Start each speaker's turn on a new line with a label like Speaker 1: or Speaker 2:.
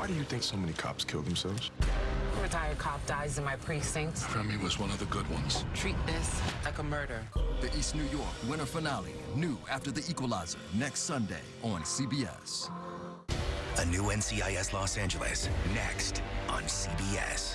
Speaker 1: Why do you think so many cops kill themselves?
Speaker 2: A retired cop dies in my precinct.
Speaker 3: Remy was one of the good ones.
Speaker 2: Treat this like a murder.
Speaker 4: The East New York winter finale, new after The Equalizer, next Sunday on CBS.
Speaker 5: A new NCIS Los Angeles, next on CBS.